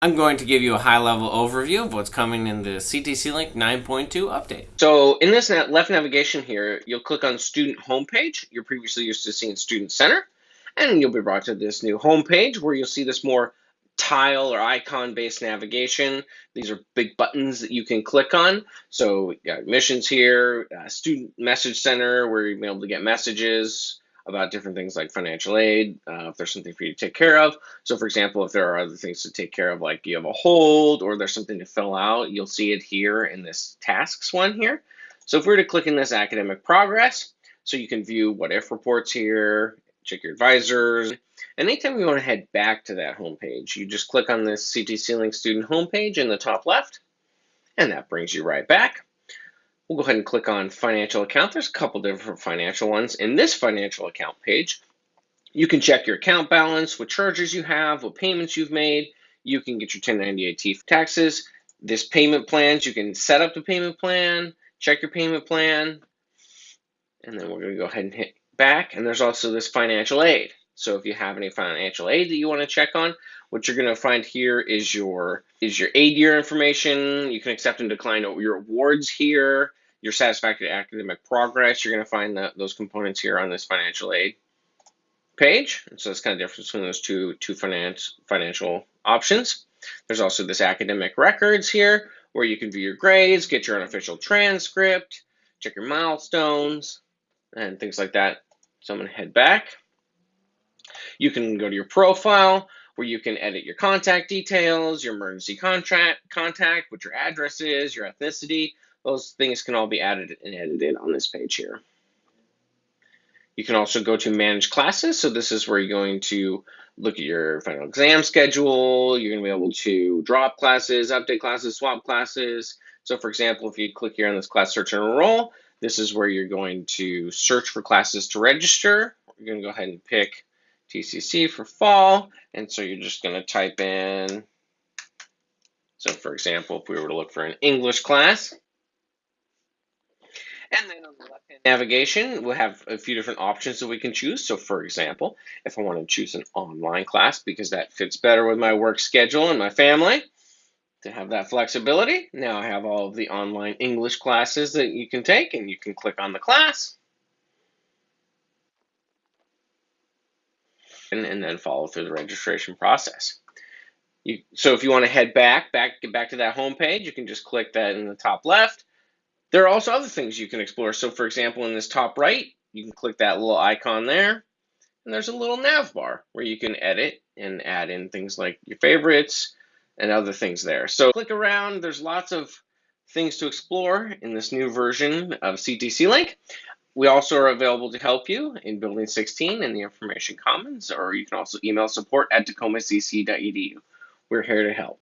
I'm going to give you a high-level overview of what's coming in the CTC Link 9.2 update. So in this left navigation here, you'll click on Student Homepage. You're previously used to seeing Student Center, and you'll be brought to this new homepage where you'll see this more tile or icon-based navigation. These are big buttons that you can click on. So you got admissions here, uh, Student Message Center where you'll be able to get messages, about different things like financial aid, uh, if there's something for you to take care of. So, for example, if there are other things to take care of, like you have a hold or there's something to fill out, you'll see it here in this tasks one here. So, if we were to click in this academic progress, so you can view what if reports here, check your advisors. And anytime you want to head back to that homepage, you just click on this CTC Link student homepage in the top left, and that brings you right back. We'll go ahead and click on financial account. There's a couple different financial ones. In this financial account page, you can check your account balance, what charges you have, what payments you've made. You can get your 1098T taxes. This payment plans, you can set up the payment plan, check your payment plan, and then we're going to go ahead and hit back. And there's also this financial aid. So if you have any financial aid that you want to check on, what you're going to find here is your is your aid year information. You can accept and decline your awards here your satisfactory academic progress. You're going to find those components here on this financial aid page. so it's kind of different between those two, two finance, financial options. There's also this academic records here where you can view your grades, get your unofficial transcript, check your milestones, and things like that. So I'm going to head back. You can go to your profile where you can edit your contact details, your emergency contract contact, what your address is, your ethnicity, those things can all be added and edited on this page here. You can also go to manage classes. So this is where you're going to look at your final exam schedule. You're going to be able to drop classes, update classes, swap classes. So for example, if you click here on this class search and enroll, this is where you're going to search for classes to register. You're going to go ahead and pick TCC for fall. And so you're just going to type in, so for example, if we were to look for an English class, and then on the left-hand navigation, we'll have a few different options that we can choose. So for example, if I want to choose an online class because that fits better with my work schedule and my family, to have that flexibility, now I have all of the online English classes that you can take and you can click on the class. And, then follow through the registration process. You, so if you want to head back, back, get back to that home page, you can just click that in the top left there are also other things you can explore. So for example, in this top right, you can click that little icon there, and there's a little nav bar where you can edit and add in things like your favorites and other things there. So click around, there's lots of things to explore in this new version of CTC Link. We also are available to help you in Building 16 in the Information Commons, or you can also email support at tacomacc.edu. We're here to help.